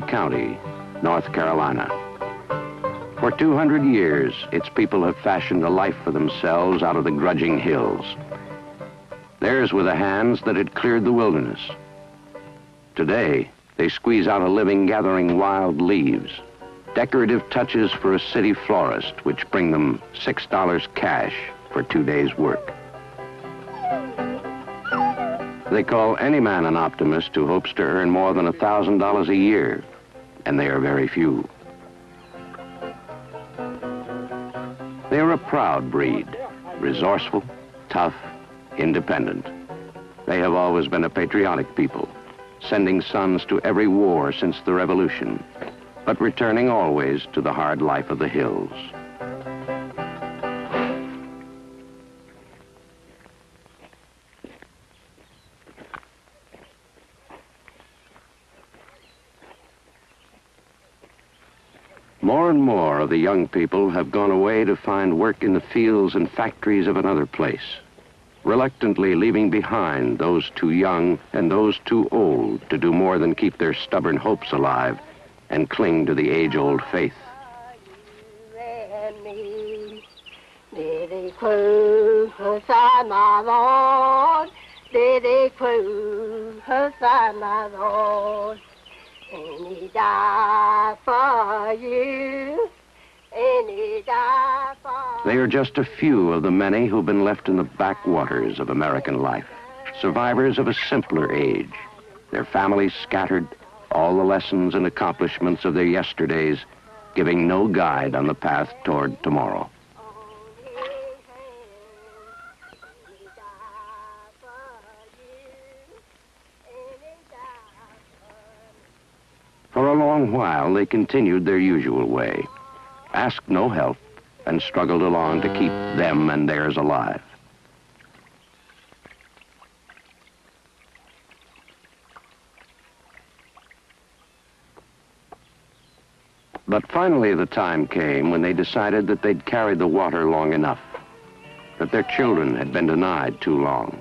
County, North Carolina. For 200 years, its people have fashioned a life for themselves out of the grudging hills. Theirs were the hands that had cleared the wilderness. Today, they squeeze out a living gathering wild leaves, decorative touches for a city florist, which bring them $6 cash for two days' work. They call any man an optimist who hopes to earn more than $1,000 a year, and they are very few. They are a proud breed, resourceful, tough, independent. They have always been a patriotic people, sending sons to every war since the Revolution, but returning always to the hard life of the hills. More and more of the young people have gone away to find work in the fields and factories of another place, reluctantly leaving behind those too young and those too old to do more than keep their stubborn hopes alive and cling to the age-old faith. And he died for you. And he died for They are just a few of the many who've been left in the backwaters of American life, survivors of a simpler age. Their families scattered, all the lessons and accomplishments of their yesterdays, giving no guide on the path toward tomorrow. While, they continued their usual way, asked no help, and struggled along to keep them and theirs alive. But finally the time came when they decided that they'd carried the water long enough, that their children had been denied too long.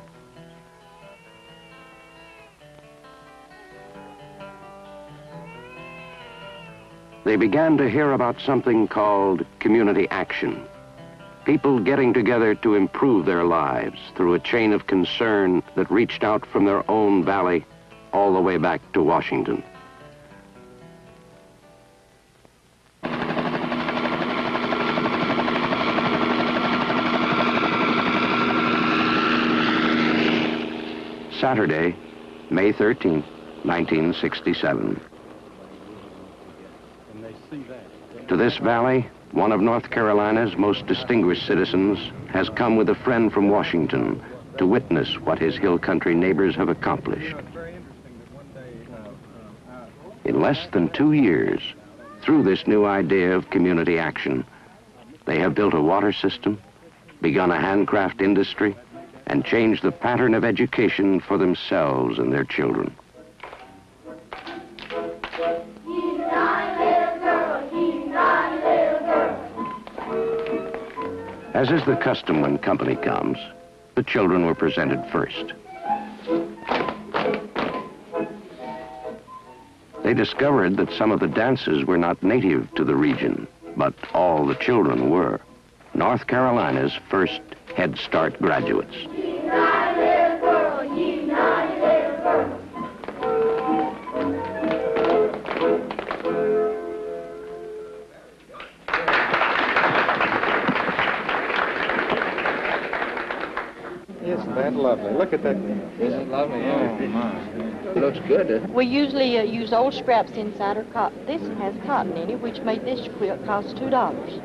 They began to hear about something called community action. People getting together to improve their lives through a chain of concern that reached out from their own valley all the way back to Washington. Saturday, May 13, 1967. To this valley, one of North Carolina's most distinguished citizens has come with a friend from Washington to witness what his hill country neighbors have accomplished. In less than two years, through this new idea of community action, they have built a water system, begun a handcraft industry, and changed the pattern of education for themselves and their children. As is the custom when company comes, the children were presented first. They discovered that some of the dances were not native to the region, but all the children were. North Carolina's first Head Start graduates. Lovely? Look at that. Isn't it lovely? Yeah. Oh, my. It looks good. doesn't? We usually uh, use old scraps inside our cotton. This has cotton in it, which made this quilt cost two dollars.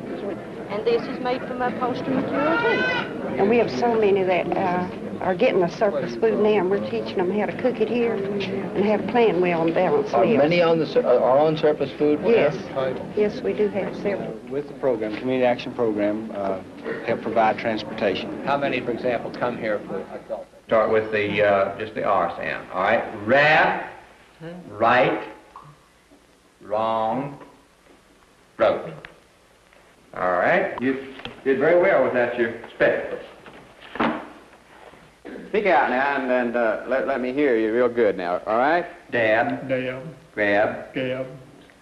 And this is made from upholstery material too. And we have so many of that uh, are getting the surplus food now, and we're teaching them how to cook it here and have to plan well and balance Are meals. many on the sur- are on surplus food? Yes, yes, we do have several. With the program, Community Action Program, uh, help provide transportation. How many, for example, come here for adult? Start with the uh, just the R sound. All right. Rat, right, wrong, road. All right. You did very well without your spectacles. Speak out now and, and uh, let, let me hear you real good now, all right? Dab, Dab, grab, gab,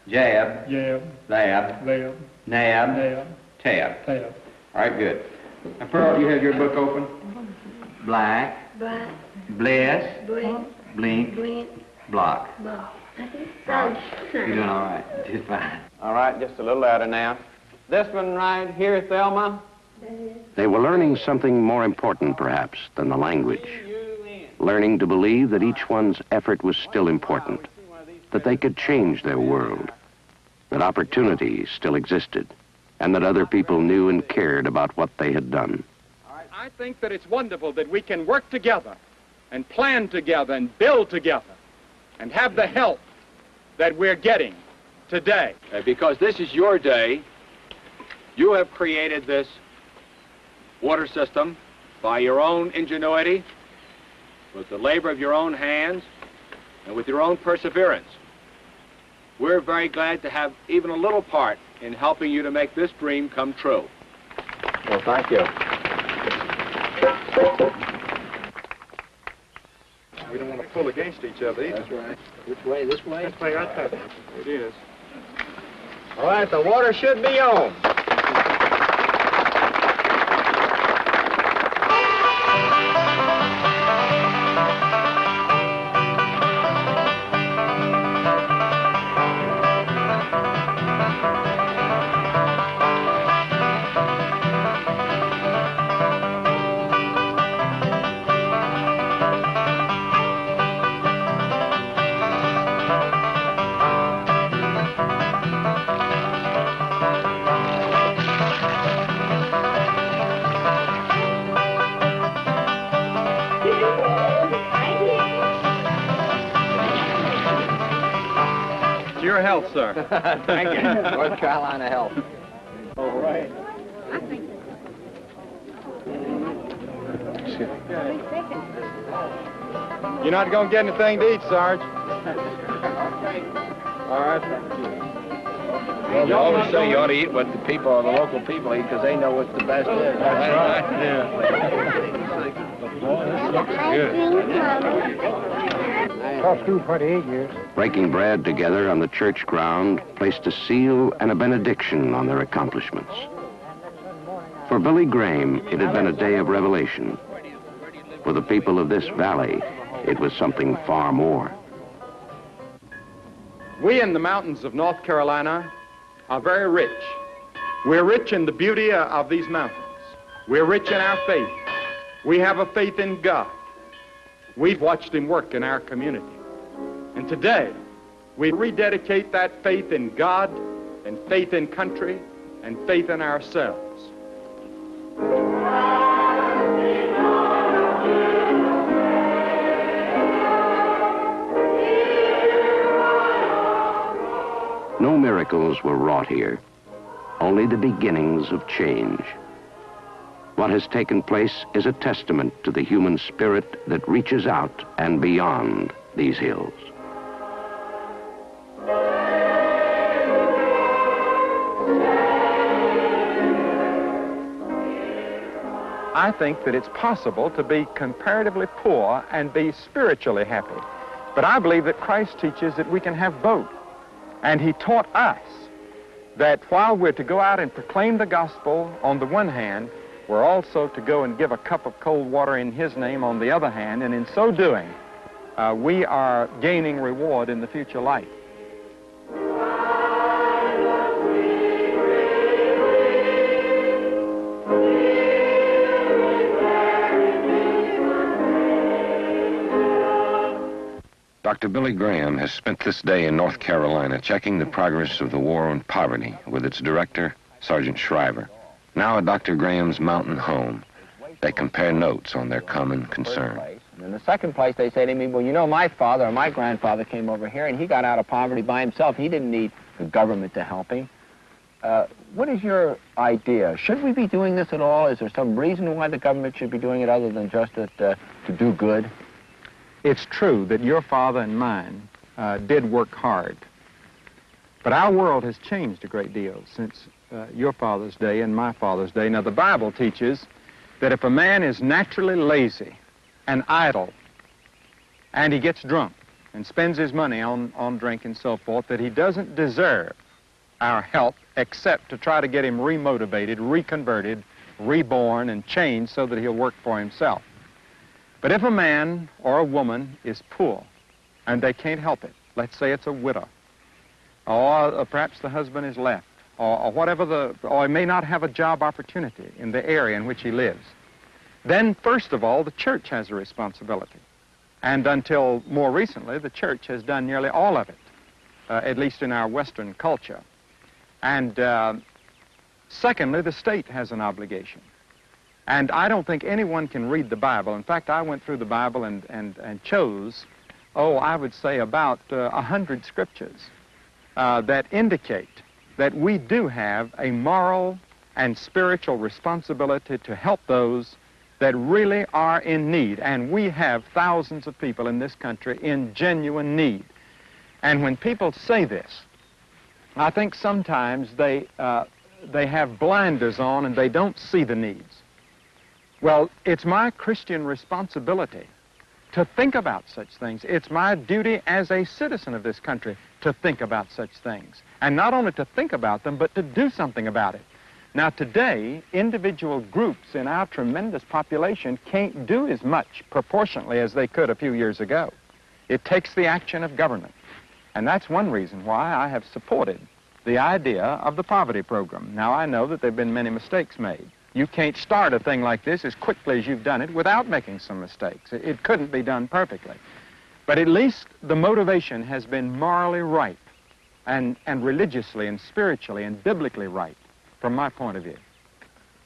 jab, jab, lab, lab, nab, nab, tab. tab. All right, good. Now, Pearl, you have your book open? Black, Black, bless, blink, blink, blink, block. block. Sounds You're doing all right. Just fine. All right, just a little louder now. This one right here, Thelma. They were learning something more important, perhaps, than the language. Learning to believe that each one's effort was still important, that they could change their world, that opportunity still existed, and that other people knew and cared about what they had done. I think that it's wonderful that we can work together and plan together and build together and have the help that we're getting today. Because this is your day. You have created this water system by your own ingenuity, with the labor of your own hands, and with your own perseverance. We're very glad to have even a little part in helping you to make this dream come true. Well, thank you. We don't want to pull against each other either. That's right. Which way? This way? This way right there. It is. All right, the water should be on. Your health, sir. thank you. North Carolina Health. All right. You're not going to get anything to eat, Sarge. All right. Well, You always say you ought to eat what the people, or the local people eat, because they know what's the best is. That's right. Yeah. Taught school 28 years. Breaking bread together on the church ground placed a seal and a benediction on their accomplishments. For Billy Graham, it had been a day of revelation. For the people of this valley, it was something far more. We in the mountains of North Carolina are very rich. We're rich in the beauty of these mountains. We're rich in our faith. We have a faith in God. We've watched him work in our community. And today, we rededicate that faith in God and faith in country and faith in ourselves. No miracles were wrought here, only the beginnings of change. What has taken place is a testament to the human spirit that reaches out and beyond these hills. I think that it's possible to be comparatively poor and be spiritually happy. But I believe that Christ teaches that we can have both. And he taught us that while we're to go out and proclaim the gospel on the one hand, we're also to go and give a cup of cold water in his name on the other hand. And in so doing, uh, we are gaining reward in the future life. Dr. Billy Graham has spent this day in North Carolina checking the progress of the war on poverty with its director, Sargent Shriver. Now at Dr. Graham's mountain home, they compare notes on their common concern. In the second place, they say to me, well, you know, my father or my grandfather came over here and he got out of poverty by himself. He didn't need the government to help him. Uh, what is your idea? Should we be doing this at all? Is there some reason why the government should be doing it other than just that, uh, to do good? It's true that your father and mine uh, did work hard. But our world has changed a great deal since uh, your father's day and my father's day. Now, the Bible teaches that if a man is naturally lazy and idle and he gets drunk and spends his money on, on drink and so forth, that he doesn't deserve our help except to try to get him remotivated, reconverted, reborn, and changed so that he'll work for himself. But if a man or a woman is poor and they can't help it, let's say it's a widow, or uh, perhaps the husband is left, or, whatever the, or he may not have a job opportunity in the area in which he lives, then first of all, the church has a responsibility. And until more recently, the church has done nearly all of it, uh, at least in our Western culture. And uh, secondly, the state has an obligation. And I don't think anyone can read the Bible. In fact, I went through the Bible and, and, and chose, oh, I would say about uh, a uh, hundred scriptures uh, that indicate that we do have a moral and spiritual responsibility to help those that really are in need. And we have thousands of people in this country in genuine need. And when people say this, I think sometimes they, uh, they have blinders on and they don't see the needs. Well, it's my Christian responsibility to think about such things. It's my duty as a citizen of this country to think about such things. And not only to think about them, but to do something about it. Now, today, individual groups in our tremendous population can't do as much proportionately as they could a few years ago. It takes the action of government. And that's one reason why I have supported the idea of the poverty program. Now, I know that there have been many mistakes made. You can't start a thing like this as quickly as you've done it without making some mistakes. It couldn't be done perfectly. But at least the motivation has been morally right and, and religiously and spiritually and biblically right from my point of view.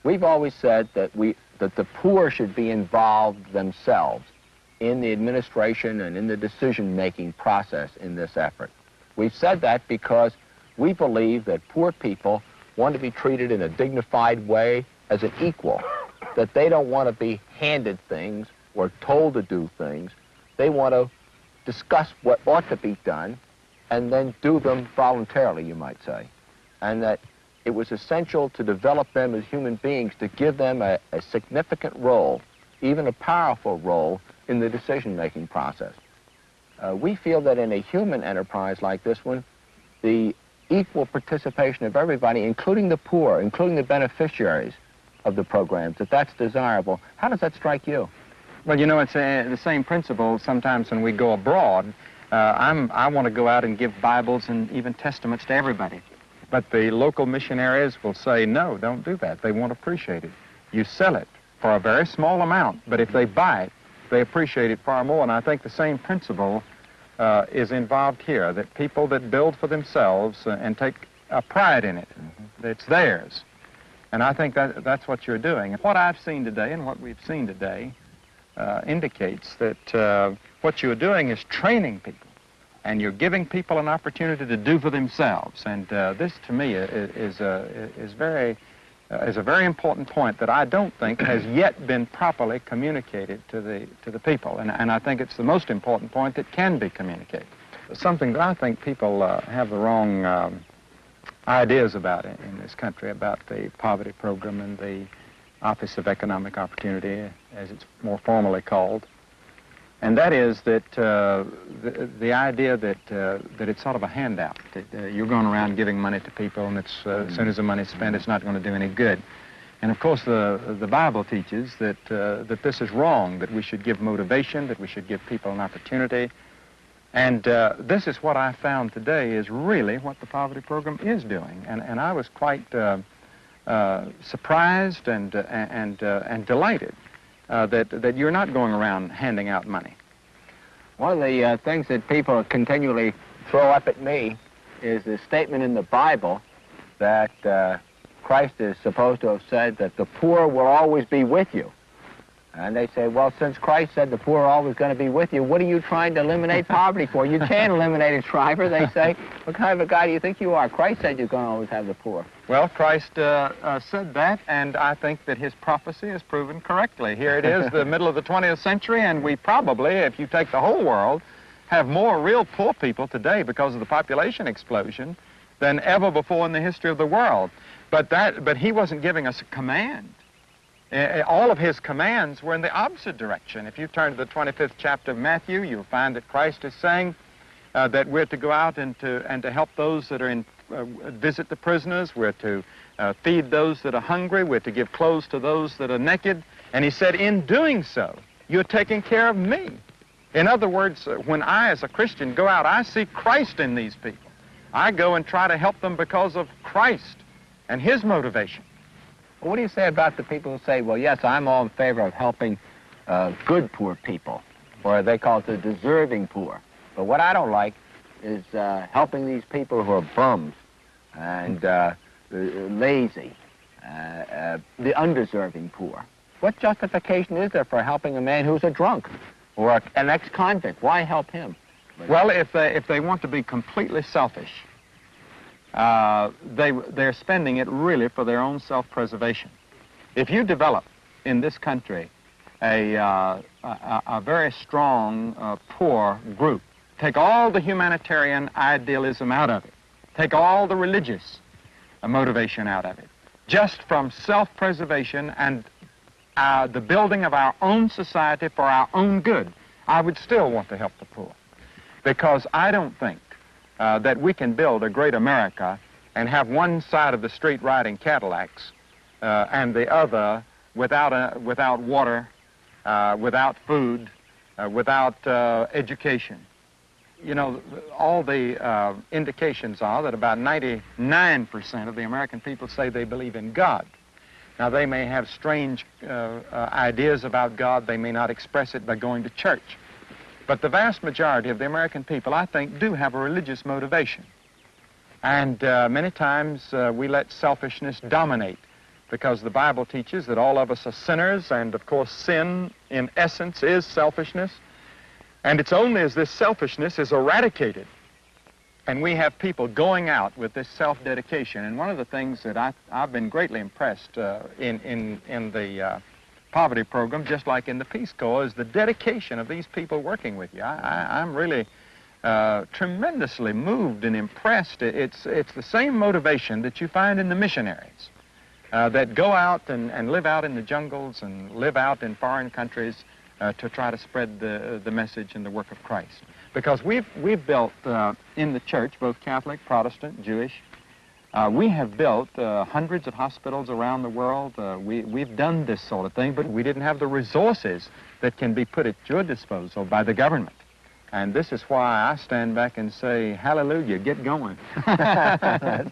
We've always said that, we, that the poor should be involved themselves in the administration and in the decision-making process in this effort. We've said that because we believe that poor people want to be treated in a dignified way as an equal, that they don't want to be handed things or told to do things. They want to discuss what ought to be done and then do them voluntarily, you might say. And that it was essential to develop them as human beings, to give them a, a significant role, even a powerful role, in the decision-making process. Uh, we feel that in a human enterprise like this one, the equal participation of everybody, including the poor, including the beneficiaries of the programs, that that's desirable. How does that strike you? Well, you know, it's uh, the same principle sometimes when we go abroad. Uh, I'm, I want to go out and give Bibles and even Testaments to everybody. But the local missionaries will say, no, don't do that. They won't appreciate it. You sell it for a very small amount, but if they buy it, they appreciate it far more. And I think the same principle uh, is involved here, that people that build for themselves uh, and take a pride in it, mm-hmm. it's theirs. And I think that that's what you're doing. What I've seen today and what we've seen today uh, indicates that uh, what you're doing is training people and you're giving people an opportunity to do for themselves. And uh, this, to me, is, is, uh, is, very, uh, is a very important point that I don't think has yet been properly communicated to the, to the people. And, and I think it's the most important point that can be communicated. Something that I think people uh, have the wrong um, ideas about it in this country, about the poverty program and the Office of Economic Opportunity, as it's more formally called and that is that uh, the, the, idea that uh, that it's sort of a handout. That uh, you're going around giving money to people, and it's uh, as soon as the money's spent, it's not going to do any good. And of course, the the Bible teaches that uh, that this is wrong. That we should give motivation. That we should give people an opportunity. And uh, this is what I found today is really what the poverty program is doing. And and I was quite surprised and and and delighted uh, that, that you're not going around handing out money? One of the uh, things that people continually throw up at me is the statement in the Bible that uh, Christ is supposed to have said that the poor will always be with you. And they say, well, since Christ said the poor are always going to be with you, what are you trying to eliminate poverty for? You can't eliminate it, Shriver. They say, what kind of a guy do you think you are? Christ said you're going to always have the poor. Well, Christ uh, uh, said that, and I think that his prophecy is proven correctly. Here it is, the middle of the 20th century, and we probably, if you take the whole world, have more real poor people today because of the population explosion than ever before in the history of the world. But, that, but he wasn't giving us a command. Eh, All of his commands were in the opposite direction. If you turn to the 25th chapter of Matthew, you'll find that Christ is saying uh, that we're to go out and to, and to help those that are in, uh, visit the prisoners, we're to uh, feed those that are hungry, we're to give clothes to those that are naked. And he said, in doing so, you're taking care of me. In other words, uh, when I, as a Christian, go out, I see Christ in these people. I go and try to help them because of Christ and his motivation. What do you say about the people who say, well, yes, I'm all in favor of helping uh, good poor people, or they call it the deserving poor. But what I don't like is uh, helping these people who are bums and uh, lazy, uh, uh, the undeserving poor. What justification is there for helping a man who's a drunk or an ex-convict? Why help him? Well, if they, if they want to be completely selfish, uh, they, they're spending it really for their own self-preservation. If you develop in this country a, uh, a, a very strong uh, poor group, take all the humanitarian idealism out of it, take all the religious uh, motivation out of it, just from self-preservation and uh, the building of our own society for our own good, I would still want to help the poor. Because I don't think uh, that we can build a great America and have one side of the street riding Cadillacs uh, and the other without, a, without water, uh, without food, uh, without uh, education. You know, all the uh, indications are that about 99% of the American people say they believe in God. Now, they may have strange ideas about God. They may not express it by going to church. But the vast majority of the American people, I think, do have a religious motivation. And uh, many times uh, we let selfishness dominate because the Bible teaches that all of us are sinners, and of course, sin in essence is selfishness. And it's only as this selfishness is eradicated and we have people going out with this self-dedication. And one of the things that I, I've been greatly impressed uh, in, in, in the uh, poverty program, just like in the Peace Corps, is the dedication of these people working with you. I, I'm really uh, tremendously moved and impressed. It's, it's the same motivation that you find in the missionaries uh, that go out and, and live out in the jungles and live out in foreign countries uh, to try to spread the, the message and the work of Christ. Because we've, we've built uh, in the church, both Catholic, Protestant, Jewish, uh, we have built uh, hundreds of hospitals around the world. Uh, we, we've done this sort of thing, but we didn't have the resources that can be put at your disposal by the government. And this is why I stand back and say, hallelujah, get going.